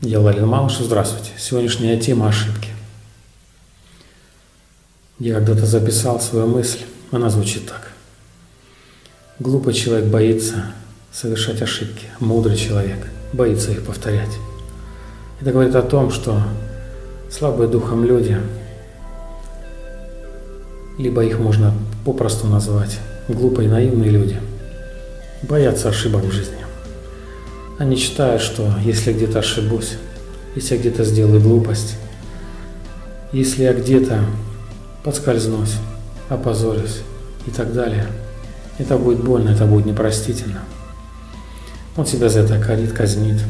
Я Владимир Малышев, здравствуйте. Сегодняшняя тема – ошибки. Я когда-то записал свою мысль, она звучит так. Глупый человек боится совершать ошибки, мудрый человек боится их повторять. Это говорит о том, что слабые духом люди, либо их можно попросту назвать глупые наивные люди, боятся ошибок в жизни. Они считают, что если где-то ошибусь, если я где-то сделаю глупость, если я где-то подскользнусь, опозорюсь и так далее, это будет больно, это будет непростительно. Он себя за это корит, казнит.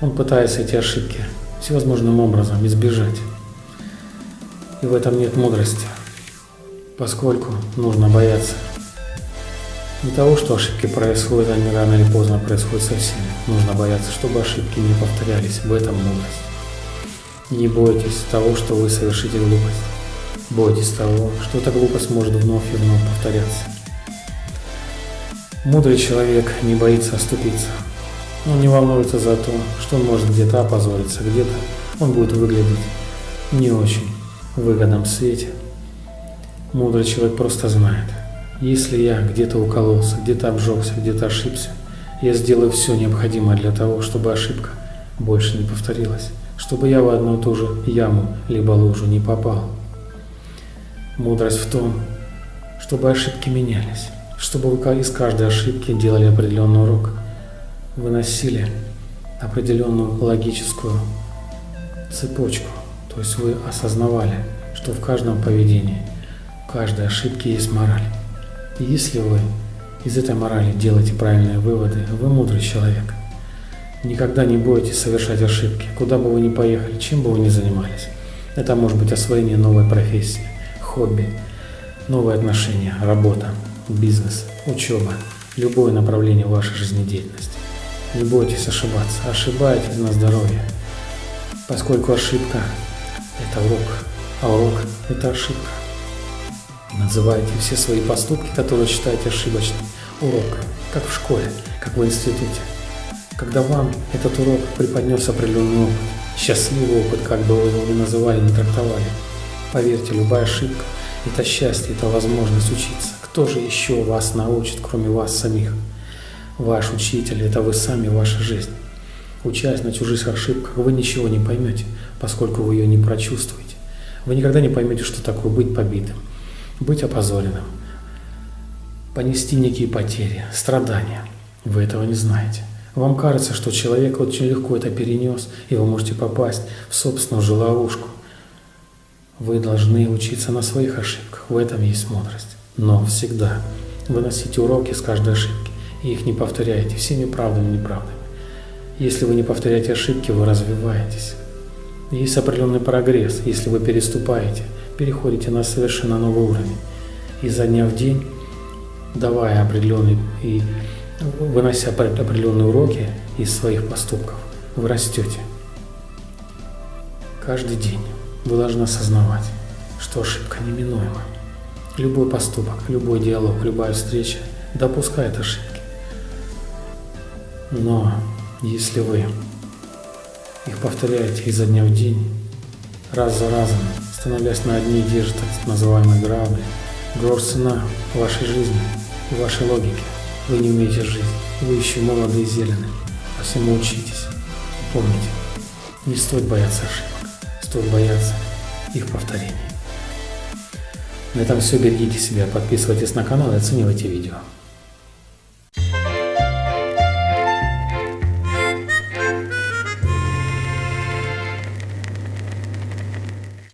Он пытается эти ошибки всевозможным образом избежать. И в этом нет мудрости, поскольку нужно бояться не того, что ошибки происходят, они рано или поздно происходят со всеми. Нужно бояться, чтобы ошибки не повторялись. В этом мудрость. Не бойтесь того, что вы совершите глупость. Бойтесь того, что эта глупость может вновь и вновь повторяться. Мудрый человек не боится оступиться. Он не волнуется за то, что он может где-то опозориться, где-то он будет выглядеть не очень выгодном свете. Мудрый человек просто знает – если я где-то укололся, где-то обжегся, где-то ошибся, я сделаю все необходимое для того, чтобы ошибка больше не повторилась, чтобы я в одну и ту же яму либо лужу не попал. Мудрость в том, чтобы ошибки менялись, чтобы вы из каждой ошибки делали определенный урок, выносили определенную логическую цепочку, то есть вы осознавали, что в каждом поведении, в каждой ошибке есть мораль. И если вы из этой морали делаете правильные выводы, вы мудрый человек. Никогда не бойтесь совершать ошибки, куда бы вы ни поехали, чем бы вы ни занимались. Это может быть освоение новой профессии, хобби, новые отношения, работа, бизнес, учеба, любое направление вашей жизнедеятельности. Не бойтесь ошибаться, ошибайтесь на здоровье, поскольку ошибка – это урок, а урок – это ошибка. Называйте все свои поступки, которые считаете ошибочными, уроком, как в школе, как в институте. Когда вам этот урок преподнес определенный опыт, счастливый опыт, как бы вы его ни называли, не трактовали, поверьте, любая ошибка – это счастье, это возможность учиться. Кто же еще вас научит, кроме вас самих? Ваш учитель – это вы сами, ваша жизнь. Учась на чужих ошибках, вы ничего не поймете, поскольку вы ее не прочувствуете. Вы никогда не поймете, что такое быть побитым быть опозоренным, понести некие потери, страдания. Вы этого не знаете. Вам кажется, что человек очень легко это перенес, и вы можете попасть в собственную же ловушку. Вы должны учиться на своих ошибках, в этом есть мудрость. Но всегда выносите уроки с каждой ошибки, и их не повторяйте всеми правдами и неправдами. Если вы не повторяете ошибки, вы развиваетесь. Есть определенный прогресс, если вы переступаете – переходите на совершенно новый уровень. И за дня в день, давая определенные и вынося определенные уроки из своих поступков, вы растете. Каждый день вы должны осознавать, что ошибка неминуема. Любой поступок, любой диалог, любая встреча допускает ошибки. Но если вы их повторяете изо дня в день, раз за разом, становясь на одни и те же так называемые грабли. Грош цена вашей жизни и вашей логики. Вы не умеете жить, вы еще молоды и зелены, а всему учитесь. Помните, не стоит бояться ошибок, стоит бояться их повторений. На этом все, берегите себя, подписывайтесь на канал и оценивайте видео.